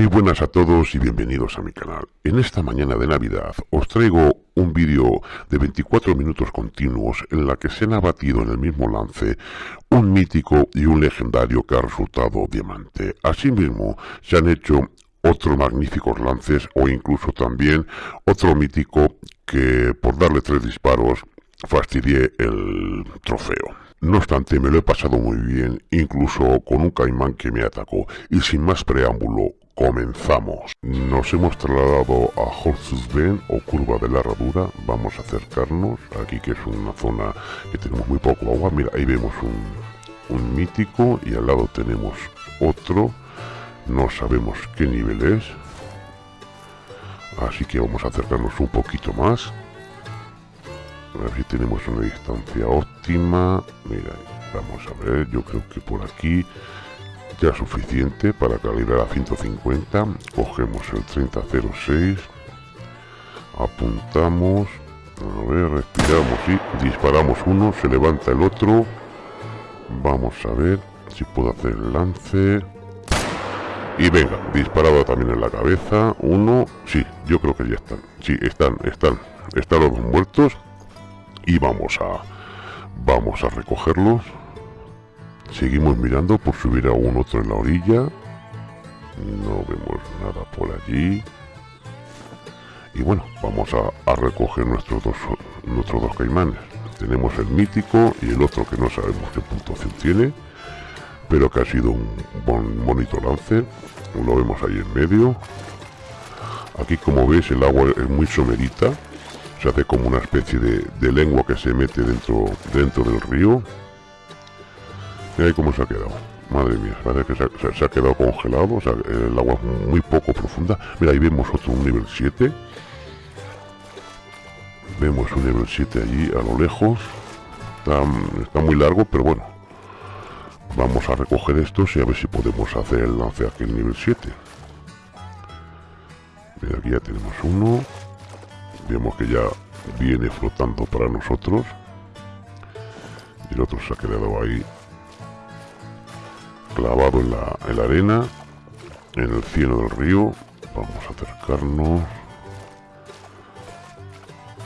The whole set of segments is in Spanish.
Muy buenas a todos y bienvenidos a mi canal. En esta mañana de Navidad os traigo un vídeo de 24 minutos continuos en la que se han abatido en el mismo lance un mítico y un legendario que ha resultado diamante. Asimismo, se han hecho otros magníficos lances o incluso también otro mítico que por darle tres disparos fastidié el trofeo. No obstante, me lo he pasado muy bien, incluso con un caimán que me atacó. Y sin más preámbulo, comenzamos. Nos hemos trasladado a Horses Bend o Curva de la Herradura. Vamos a acercarnos aquí, que es una zona que tenemos muy poco agua. Mira, ahí vemos un, un mítico y al lado tenemos otro. No sabemos qué nivel es. Así que vamos a acercarnos un poquito más. A ver si tenemos una distancia óptima. Mira, vamos a ver, yo creo que por aquí ya suficiente para calibrar a 150. Cogemos el 3006. Apuntamos. A ver, respiramos y disparamos uno. Se levanta el otro. Vamos a ver si puedo hacer el lance. Y venga, disparado también en la cabeza. Uno. Sí, yo creo que ya están. Sí, están, están. Están los dos muertos y vamos a vamos a recogerlos seguimos mirando por subir a un otro en la orilla. No vemos nada por allí. Y bueno vamos a, recoger nuestros dos nuestros dos caimanes. Tenemos el mítico y el otro que no sabemos qué puntuación tiene pero que ha sido un bonito lance. Lo vemos ahí en medio. Aquí como veis el agua es muy somerita. Se hace como una especie de, lengua que se mete dentro dentro del río ahí cómo se ha quedado madre mía parece que se ha, quedado congelado o sea el agua es muy poco profunda. Mira ahí vemos otro nivel 7 vemos un nivel 7 allí a lo lejos. Está, está muy largo pero bueno. Vamos a recoger estos y a ver si podemos hacer el lance aquí el nivel 7 mira aquí ya tenemos uno. Vemos que ya viene flotando para nosotros. Y el otro se ha quedado ahí clavado en la, en la arena en el cielo del río. Vamos a acercarnos.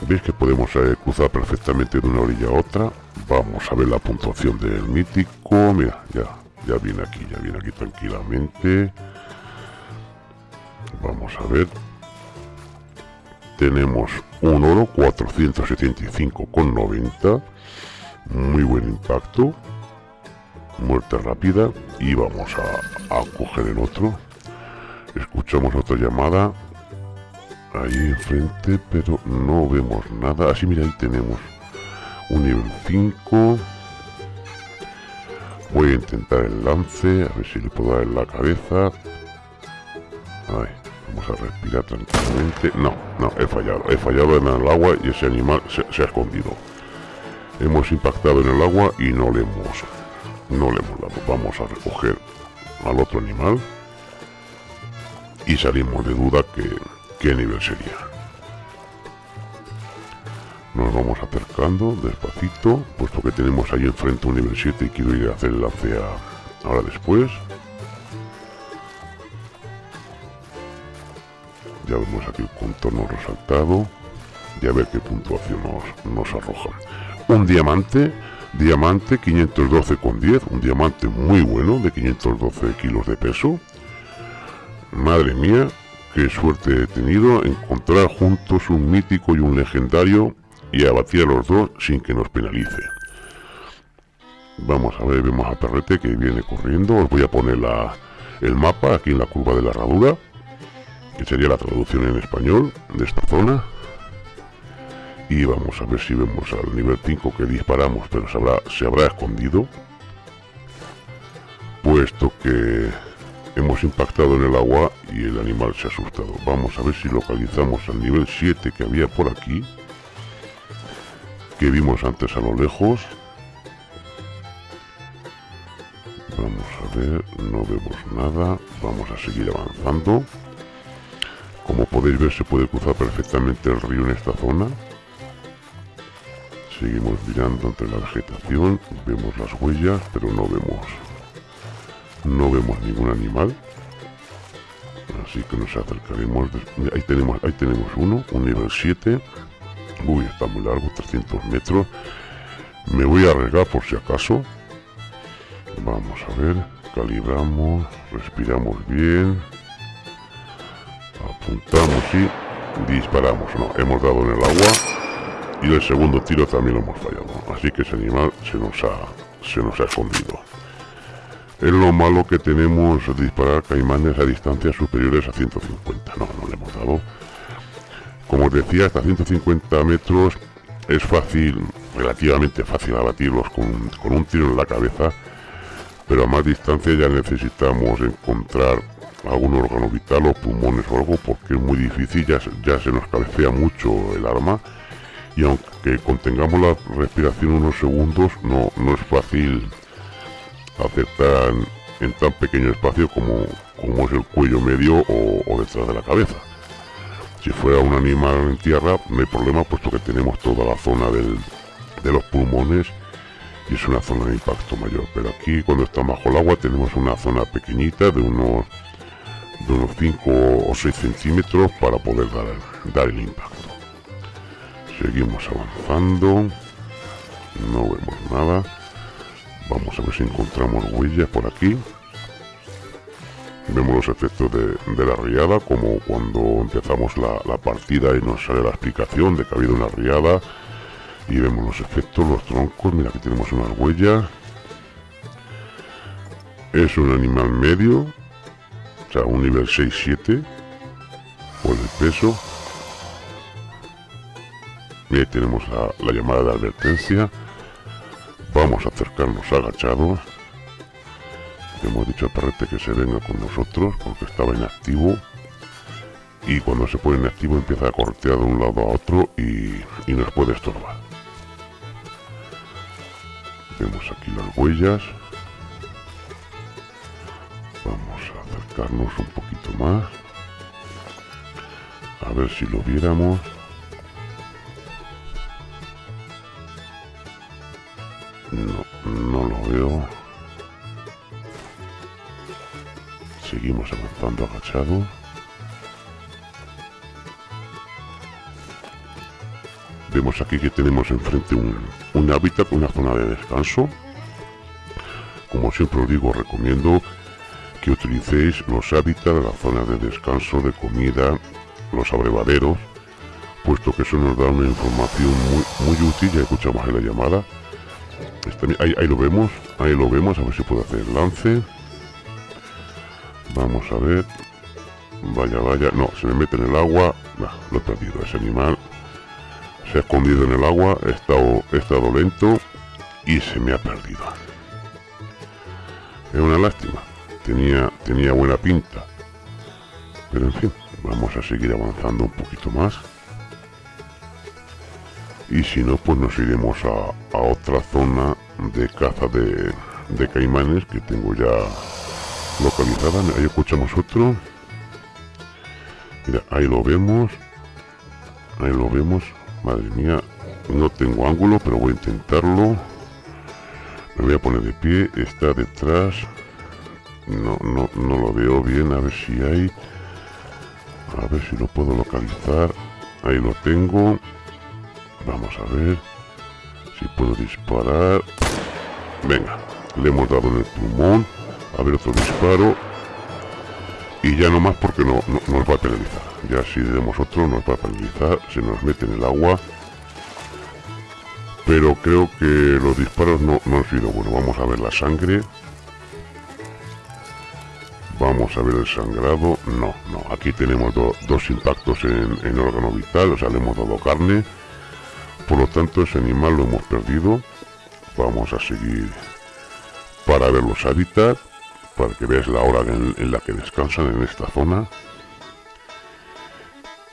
Veis que podemos eh, cruzar perfectamente de una orilla a otra. Vamos a ver la puntuación del mítico. Mira ya ya viene aquí ya viene aquí tranquilamente. Vamos a ver. Tenemos un oro 475,90 muy buen impacto muerte rápida y vamos a, coger el otro escuchamos otra llamada ahí enfrente pero no vemos nada así mira ahí tenemos un nivel 5 voy a intentar el lance a ver si le puedo dar en la cabeza Vamos a respirar tranquilamente. No, no, he fallado. He fallado en el agua y ese animal se, ha escondido. Hemos impactado en el agua y no le hemos, no le hemos dado. Vamos a recoger al otro animal y salimos de duda que qué nivel sería. Nos vamos acercando despacito, puesto que tenemos ahí enfrente un nivel 7 y quiero ir a hacer el lance ahora después. ya vemos aquí el contorno resaltado y a ver qué puntuación nos, arroja un diamante diamante 512 con 10 un diamante muy bueno de 512 kilos de peso. Madre mía qué suerte he tenido encontrar juntos un mítico y un legendario y abatir a los dos sin que nos penalice. Vamos a ver vemos a Perrete que viene corriendo. Os voy a poner la, el mapa aquí en la curva de la herradura que sería la traducción en español de esta zona y vamos a ver si vemos al nivel 5 que disparamos pero se habrá, se habrá escondido. Puesto que hemos impactado en el agua y el animal se ha asustado. Vamos a ver si localizamos al nivel 7 que había por aquí que vimos antes a lo lejos. Vamos a ver no vemos nada. Vamos a seguir avanzando. Como podéis ver se puede cruzar perfectamente el río en esta zona. Seguimos mirando entre la vegetación, vemos las huellas, pero no vemos no vemos ningún animal. Así que nos acercaremos. Ahí tenemos, ahí tenemos uno, un nivel 7. Uy, está muy largo, 300 metros. Me voy a arriesgar por si acaso. Vamos a ver, calibramos, respiramos bien. Apuntamos y disparamos. No, hemos dado en el agua. Y el segundo tiro también lo hemos fallado. Así que ese animal se nos ha, se nos ha escondido. Es lo malo que tenemos disparar caimanes a distancias superiores a 150. No, no le hemos dado. Como os decía, hasta 150 metros es fácil, relativamente fácil abatirlos con, con un tiro en la cabeza. Pero a más distancia ya necesitamos encontrar algún órgano vital o pulmones o algo porque es muy difícil, ya, ya se nos cabecea mucho el arma y aunque contengamos la respiración unos segundos no, no es fácil acertar en tan pequeño espacio como, como es el cuello medio o, detrás de la cabeza. Si fuera un animal en tierra no hay problema puesto que tenemos toda la zona de los pulmones y es una zona de impacto mayor. Pero aquí cuando está bajo el agua tenemos una zona pequeñita de unos, de unos 5 o 6 centímetros para poder dar, dar el impacto. Seguimos avanzando. No vemos nada. Vamos a ver si encontramos huellas por aquí. Vemos los efectos de, la riada, como cuando empezamos la, partida y nos sale la explicación de que ha habido una riada. Y vemos los efectos, los troncos, mira que tenemos unas huellas. Es un animal medio, o sea, un nivel 6-7 por el peso. Tenemos la llamada de advertencia. Vamos a acercarnos agachados. Hemos dicho al perrete que se venga con nosotros porque estaba inactivo. Y cuando se pone inactivo empieza a cortear de un lado a otro y, y nos puede estorbar. Vemos aquí las huellas. Vamos a acercarnos un poquito más. A ver si lo viéramos. Seguimos avanzando agachado. Vemos aquí que tenemos enfrente un, hábitat, una zona de descanso. Como siempre os digo, recomiendo que utilicéis los hábitats, la zona de descanso, de comida, los abrevaderos, puesto que eso nos da una información muy, útil, ya escuchamos en la llamada, ahí, lo vemos, ahí lo vemos, a ver si puedo hacer el lance. Vamos a ver. Vaya, vaya. No, se me mete en el agua. lo he perdido. Ese animal se ha escondido en el agua. He estado, he estado lento y se me ha perdido. Es una lástima. Tenía, tenía buena pinta. Pero en fin, vamos a seguir avanzando un poquito más y si no pues nos iremos a, otra zona de caza de, caimanes que tengo ya localizada ahí escuchamos otro. Mira ahí lo vemos ahí lo vemos. Madre mía no tengo ángulo pero voy a intentarlo. Me voy a poner de pie está detrás. No, no, no lo veo bien a ver si hay. A ver si lo puedo localizar. Ahí lo tengo. Vamos a ver si puedo disparar. Venga, le hemos dado en el pulmón. A ver otro disparo. Y ya no más porque no, nos va a penalizar. Ya si demos otro nos va a penalizar. Se nos mete en el agua. Pero creo que los disparos no, han sido bueno. Vamos a ver la sangre. Vamos a ver el sangrado. No, no. Aquí tenemos dos impactos en, en órgano vital. O sea, le hemos dado carne por lo tanto, ese animal lo hemos perdido. Vamos a seguir para ver los hábitats, para que veas la hora en, la que descansan en esta zona.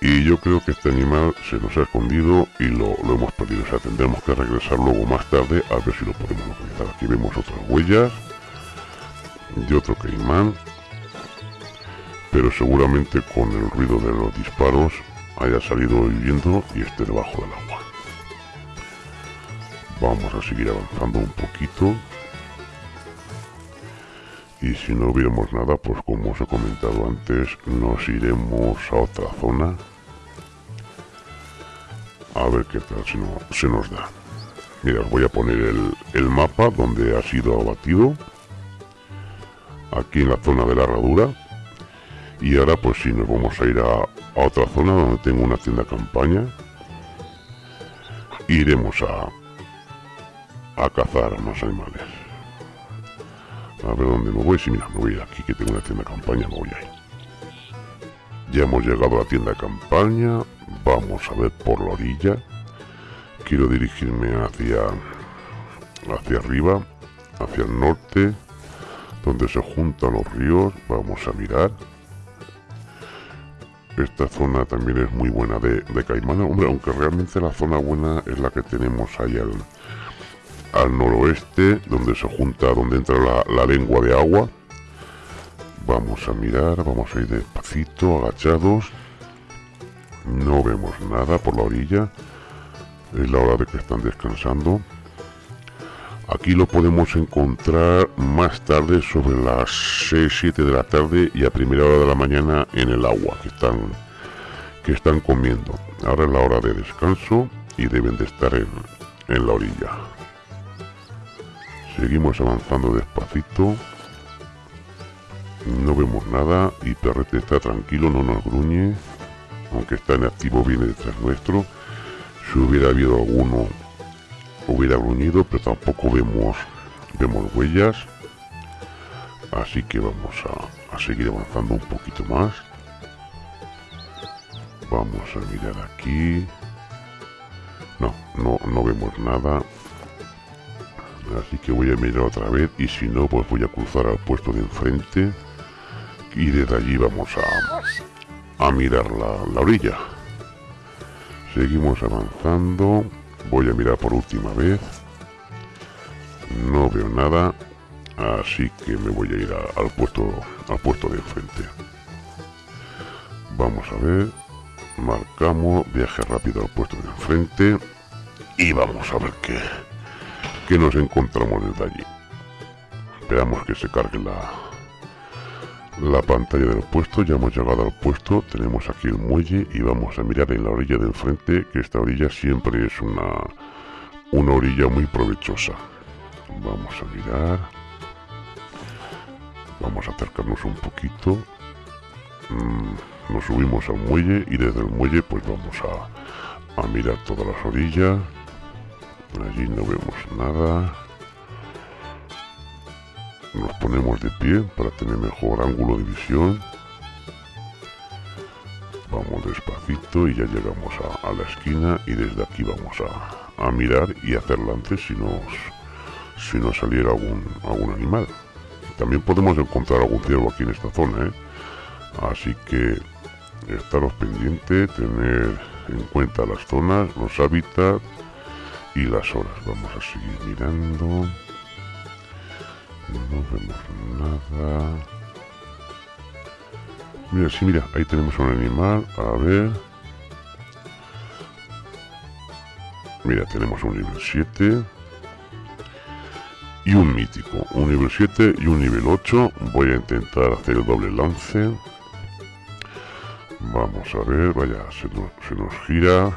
Y yo creo que este animal se nos ha escondido y lo, hemos perdido. O sea, tendremos que regresar luego más tarde a ver si lo podemos localizar. Aquí vemos otras huellas de otro caimán. Pero seguramente con el ruido de los disparos haya salido huyendo y esté debajo del agua. Vamos a seguir avanzando un poquito. Y si no vemos nada, pues como os he comentado antes, nos iremos a otra zona. A ver qué tal si no, se nos da. Mira, os voy a poner el, el mapa donde ha sido abatido. Aquí en la zona de la herradura. Y ahora pues si nos vamos a ir a, a otra zona donde tengo una tienda campaña. Iremos a, a cazar más animales. A ver dónde me voy. Si mira, me voy aquí que tengo una tienda de campaña, me voy ahí. Ya hemos llegado a la tienda de campaña. Vamos a ver por la orilla. Quiero dirigirme hacia, hacia arriba, hacia el norte, donde se juntan los ríos. Vamos a mirar. Esta zona también es muy buena de, de caimana. Hombre, aunque realmente la zona buena es la que tenemos ahí al, al noroeste, donde se junta, donde entra la, lengua de agua. Vamos a mirar, vamos a ir despacito, agachados. No vemos nada por la orilla. Es la hora de que están descansando. Aquí lo podemos encontrar más tarde sobre las 6-7 de la tarde y a primera hora de la mañana en el agua que están, que están comiendo. Ahora es la hora de descanso y deben de estar en, en la orilla. Seguimos avanzando despacito. No vemos nada y Perrete está tranquilo, no nos gruñe. Aunque está en activo, viene detrás nuestro. Si hubiera habido alguno, hubiera gruñido, pero tampoco vemos, vemos huellas. Así que vamos a, a seguir avanzando un poquito más. Vamos a mirar aquí. No, no, no vemos nada. Así que voy a mirar otra vez y si no, pues voy a cruzar al puesto de enfrente y desde allí vamos a, a mirar la, la orilla. Seguimos avanzando. Voy a mirar por última vez. No veo nada. Así que me voy a ir al puesto al puesto de enfrente. Vamos a ver. Marcamos viaje rápido al puesto de enfrente. Y vamos a ver qué, que nos encontramos desde allí. Esperamos que se cargue la, la pantalla del puesto, ya hemos llegado al puesto, tenemos aquí el muelle y vamos a mirar en la orilla del frente, que esta orilla siempre es una, una orilla muy provechosa. Vamos a mirar. Vamos a acercarnos un poquito. Mm, nos subimos al muelle y desde el muelle pues vamos a, a mirar todas las orillas. Allí no vemos nada. Nos ponemos de pie para tener mejor ángulo de visión. Vamos despacito y ya llegamos a, la esquina y desde aquí vamos a, mirar y hacer lances si nos, si nos saliera algún, algún animal. También podemos encontrar algún ciervo aquí en esta zona, ¿eh? Así que estaros pendientes, tener en cuenta las zonas, los hábitats y las horas. Vamos a seguir mirando. No vemos nada. Mira, sí, mira, ahí tenemos un animal. A ver. Mira, tenemos un nivel 7. Y un mítico. Un nivel 7 y un nivel 8. Voy a intentar hacer el doble lance. Vamos a ver, vaya, se nos, se nos gira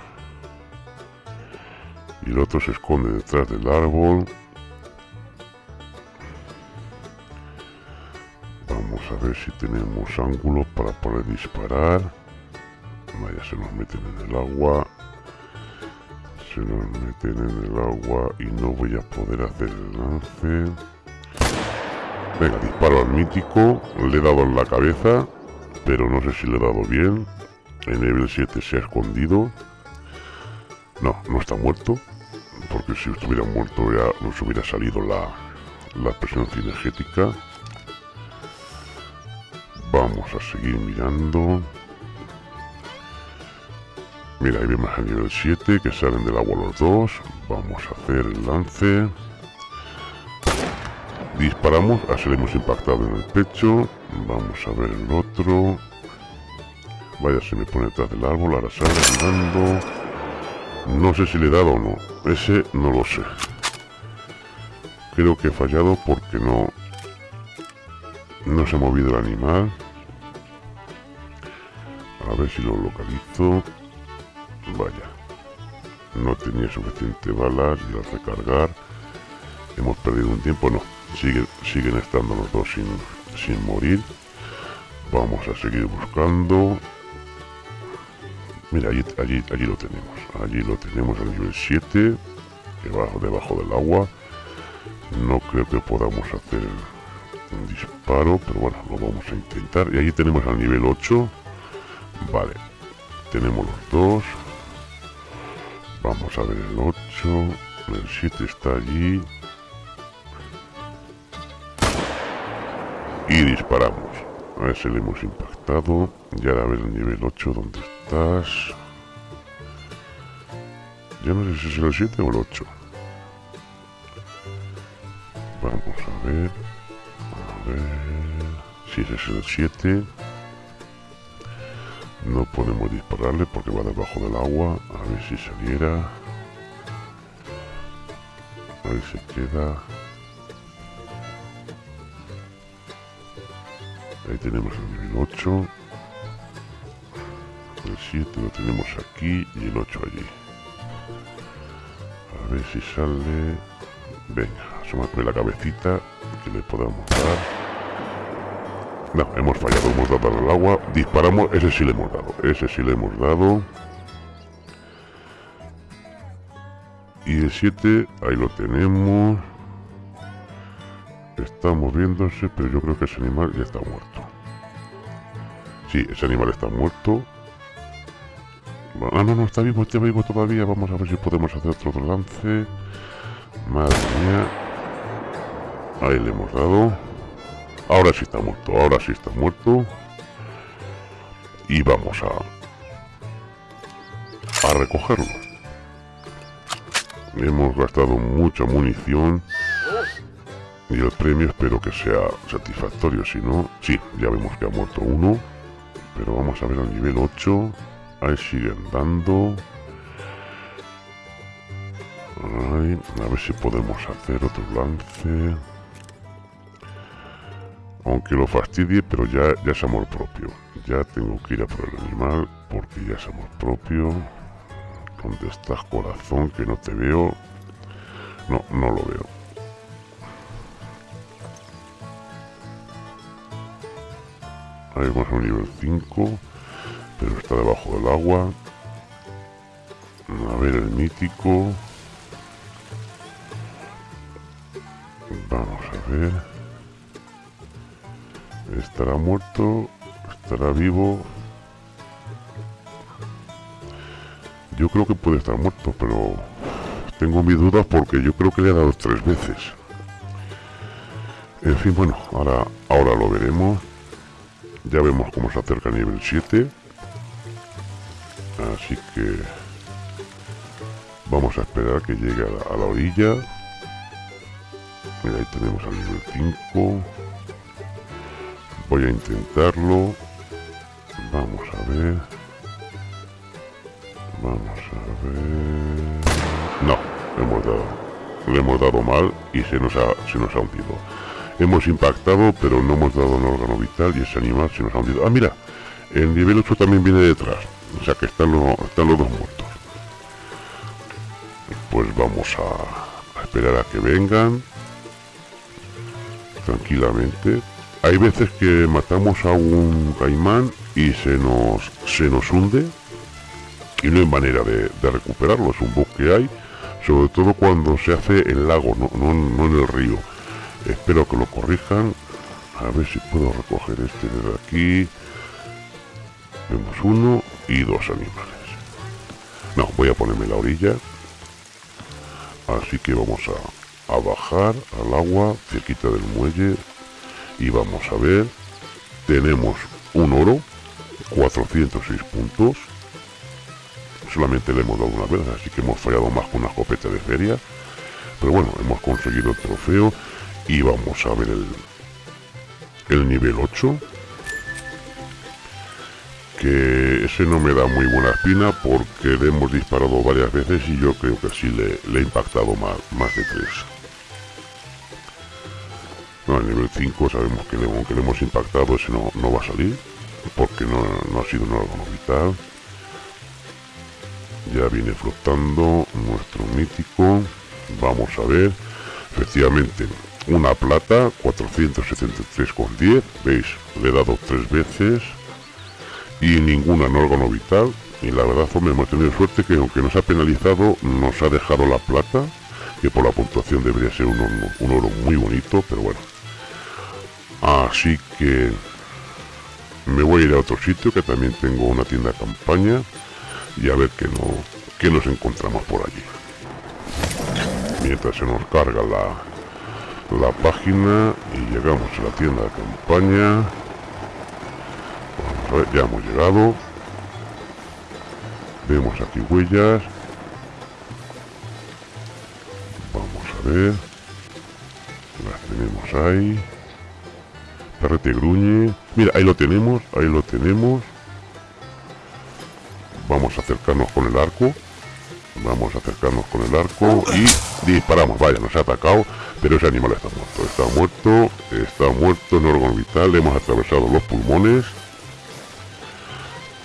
y el otro se esconde detrás del árbol. Vamos a ver si tenemos ángulo para poder disparar. Vaya, se nos meten en el agua. Se nos meten en el agua y no voy a poder hacer el lance. Venga, disparo al mítico. Le he dado en la cabeza, pero no sé si le he dado bien. En nivel 7 se ha escondido. No, no está muerto porque si estuviera muerto ya nos hubiera salido la, la presión cinegética. Vamos a seguir mirando. Mira, ahí vemos a nivel 7 que salen del agua los dos. Vamos a hacer el lance. Disparamos, así le hemos impactado en el pecho. Vamos a ver el otro. Vaya, se me pone detrás del árbol, ahora sale mirando. No sé si le he dado o no. Ese no lo sé. Creo que he fallado porque no... No se ha movido el animal. A ver si lo localizo. Vaya. No tenía suficiente balas y al recargar hemos perdido un tiempo. No, siguen, siguen estando los dos sin, sin morir. Vamos a seguir buscando. Mira, allí, allí, allí lo tenemos. Allí lo tenemos al nivel 7. Debajo, debajo del agua. No creo que podamos hacer un disparo, pero bueno, lo vamos a intentar. Y allí tenemos al nivel 8. Vale. Tenemos los dos. Vamos a ver el 8. El 7 está allí. Y disparamos. A si le hemos impactado. Y ahora a ver el nivel 8, ¿dónde estás? Ya no sé si es el 7 o el 8. Vamos a ver. A ver. Si ese es el 7. No podemos dispararle porque va debajo del agua. A ver si saliera. A ver si queda. Ahí tenemos el nivel 8. El 7 lo tenemos aquí y el 8 allí. A ver si sale... Venga, asómate la cabecita que le podamos dar. No, hemos fallado, hemos dado al agua. Disparamos, ese sí le hemos dado. Ese sí le hemos dado. Y el 7, ahí lo tenemos. Está moviéndose, pero yo creo que ese animal ya está muerto. Sí, ese animal está muerto. Ah, no, no, está vivo, está vivo todavía. Vamos a ver si podemos hacer otro lance. Madre mía. Ahí le hemos dado. Ahora sí está muerto, ahora sí está muerto. Y vamos a... A recogerlo. Hemos gastado mucha munición. Y el premio espero que sea satisfactorio, si no... Sí, ya vemos que ha muerto uno. Pero vamos a ver al nivel 8. Ahí siguen dando. a ver si podemos hacer otro lance. Aunque lo fastidie, pero ya, ya es amor propio. Ya tengo que ir a por el animal porque ya es amor propio. ¿Dónde estás, corazón? Que no te veo. No, no lo veo. Ahí vamos a un nivel 5, pero está debajo del agua. A ver el mítico. Vamos a ver. ¿Estará muerto? ¿Estará vivo? Yo creo que puede estar muerto, pero tengo mis dudas porque yo creo que le ha dado tres veces. En fin, bueno, ahora, ahora lo veremos. Ya vemos cómo se acerca el nivel 7. Así que vamos a esperar que llegue a la, orilla. Mira, ahí tenemos al nivel 5. Voy a intentarlo. Vamos a ver. Vamos a ver. No, hemos dado. Le hemos dado mal y se nos ha, se nos ha hundido. Hemos impactado, pero no hemos dado un órgano vital y ese animal se nos ha hundido. Ah, mira, el nivel 8 también viene detrás. O sea que están, están los dos muertos. Pues vamos a, esperar a que vengan. Tranquilamente. Hay veces que matamos a un caimán y se nos, se nos hunde. Y no hay manera de, recuperarlo. Es un bug que hay. Sobre todo cuando se hace en lago, no, no en el río Espero que lo corrijan. A ver si puedo recoger este de aquí. Vemos uno y dos animales. No, voy a ponerme la orilla. Así que vamos a, a bajar al agua, cerquita del muelle. Y vamos a ver. Tenemos un oro, 406 puntos. Solamente le hemos dado una vez, así que hemos fallado más con una escopeta de feria. Pero bueno, hemos conseguido el trofeo y vamos a ver el, el nivel 8 ese no me da muy buena espina porque le hemos disparado varias veces y yo creo que sí le, he impactado más, más de tres No, el nivel 5 sabemos que aunque le hemos impactado ese no, no va a salir, porque no, no ha sido un órgano vital. Ya viene flotando nuestro mítico. Vamos a ver. Efectivamente, una plata, 473,10. ¿Veis? Le he dado tres veces. Y ninguna en órgano vital. Y la verdad, hombre, hemos tenido suerte que aunque nos ha penalizado, nos ha dejado la plata. Que por la puntuación debería ser un, un oro muy bonito, pero bueno. Así que me voy a ir a otro sitio que también tengo una tienda campaña y a ver qué, no, qué nos encontramos por allí. Mientras se nos carga la, la página y llegamos a la tienda de campaña. Ya hemos llegado. Vemos aquí huellas. Vamos a ver. Las tenemos ahí. Carrete gruñe. Mira, ahí lo tenemos, ahí lo tenemos. Vamos a acercarnos con el arco. Vamos a acercarnos con el arco y disparamos. Vaya, nos ha atacado, pero ese animal está muerto. Está muerto, está muerto en órgano vital. hemos atravesado los pulmones.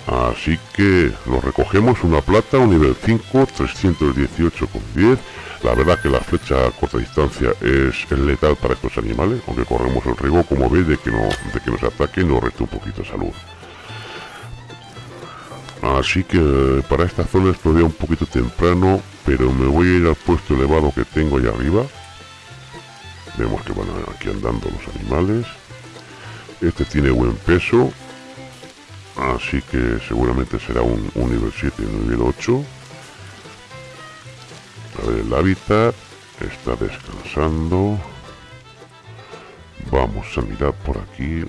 Así que lo recogemos una plata, un nivel 5, 318,10. La verdad que la flecha a corta distancia es letal para estos animales, aunque corremos el riesgo, como veis, de que, no, de que nos ataque nos reste un poquito de salud. Así que para esta zona es todavía un poquito temprano, pero me voy a ir al puesto elevado que tengo ahí arriba. Vemos que van aquí andando los animales. Este tiene buen peso, así que seguramente será un, un nivel 7 y un nivel 8 a ver el hábitat está descansando. Vamos a mirar por aquí.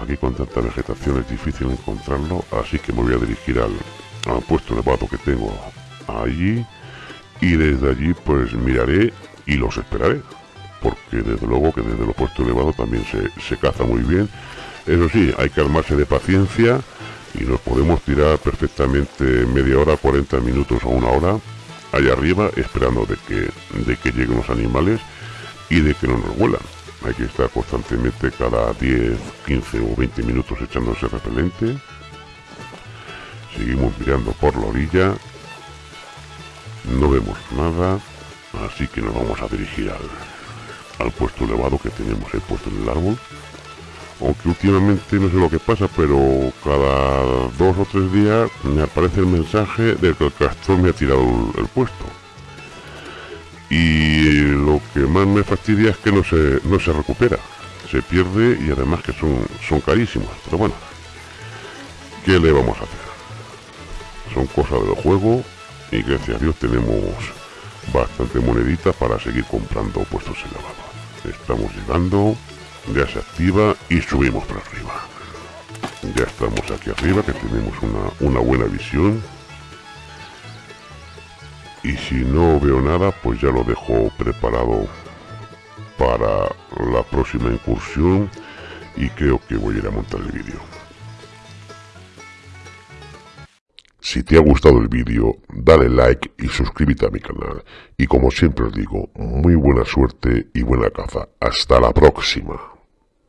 Aquí con tanta vegetación es difícil encontrarlo así que me voy a dirigir al, puesto elevado que tengo allí. Y desde allí pues miraré y los esperaré porque desde luego que desde los puestos elevados también se, se caza muy bien eso sí, hay que armarse de paciencia y nos podemos tirar perfectamente media hora, 40 minutos o una hora allá arriba esperando de que, de que lleguen los animales y de que no nos vuelan. Hay que estar constantemente cada 10, 15 o 20 minutos echándose repelente. Seguimos mirando por la orilla. No vemos nada, así que nos vamos a dirigir al, al puesto elevado que tenemos ahí puesto en el árbol aunque últimamente no sé lo que pasa, pero cada dos o tres días me aparece el mensaje de que el castor me ha tirado el, puesto. Y lo que más me fastidia es que no se, no se recupera, se pierde y además que son, son carísimos. Pero bueno, ¿qué le vamos a hacer? Son cosas del juego y gracias a Dios tenemos bastante monedita para seguir comprando puestos elevados. Estamos llegando ya se activa y subimos para arriba ya estamos aquí arriba que tenemos una, una buena visión y si no veo nada pues ya lo dejo preparado para la próxima incursión y creo que voy a ir a montar el vídeo Si te ha gustado el vídeo, dale like y suscríbete a mi canal. Y como siempre os digo, muy buena suerte y buena caza. Hasta la próxima.